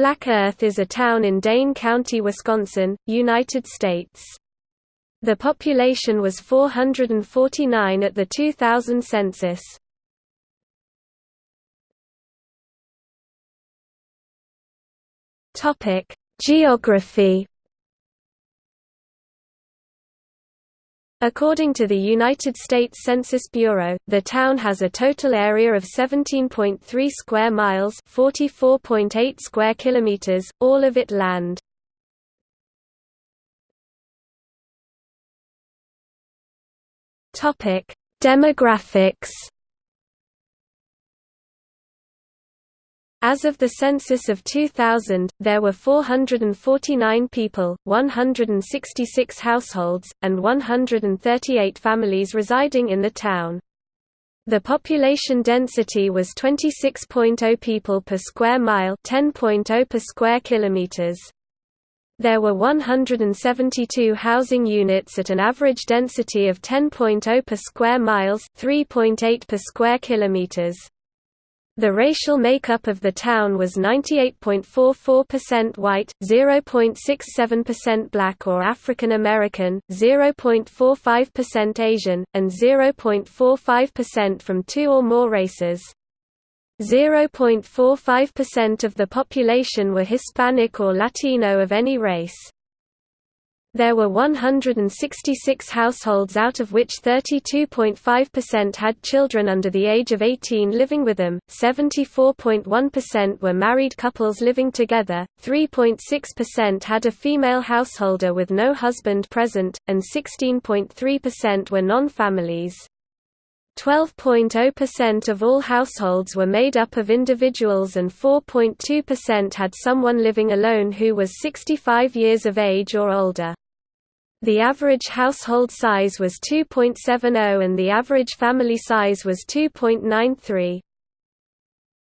Black Earth is a town in Dane County, Wisconsin, United States. The population was 449 at the 2000 census. Geography According to the United States Census Bureau, the town has a total area of 17.3 square miles, 44.8 square kilometers, all of it land. Topic: Demographics As of the census of 2000, there were 449 people, 166 households, and 138 families residing in the town. The population density was 26.0 people per square mile 10.0 per square kilometers. There were 172 housing units at an average density of 10.0 per square miles 3.8 per square kilometers. The racial makeup of the town was 98.44% white, 0.67% black or African American, 0.45% Asian, and 0.45% from two or more races. 0.45% of the population were Hispanic or Latino of any race. There were 166 households out of which 32.5% had children under the age of 18 living with them, 74.1% were married couples living together, 3.6% had a female householder with no husband present, and 16.3% were non-families. 12.0% of all households were made up of individuals and 4.2% had someone living alone who was 65 years of age or older. The average household size was 2.70 and the average family size was 2.93.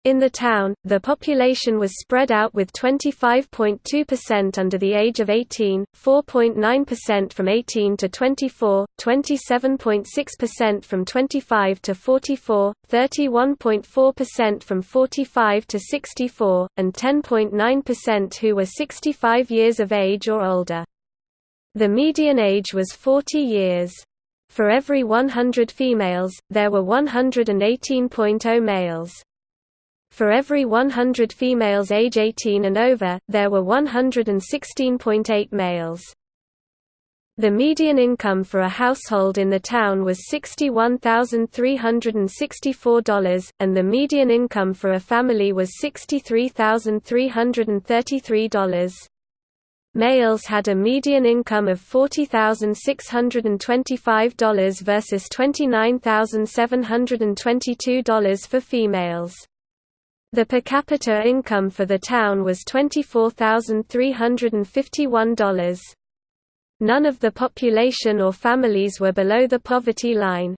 In the town, the population was spread out with 25.2% under the age of 18, 4.9% from 18 to 24, 27.6% from 25 to 44, 31.4% from 45 to 64, and 10.9% who were 65 years of age or older. The median age was 40 years. For every 100 females, there were 118.0 males. For every 100 females age 18 and over, there were 116.8 males. The median income for a household in the town was $61,364, and the median income for a family was $63,333. Males had a median income of $40,625 versus $29,722 for females. The per capita income for the town was $24,351. None of the population or families were below the poverty line.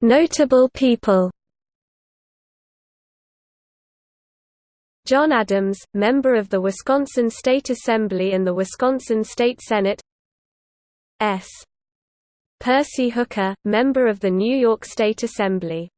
Notable people John Adams, member of the Wisconsin State Assembly and the Wisconsin State Senate S. Percy Hooker, member of the New York State Assembly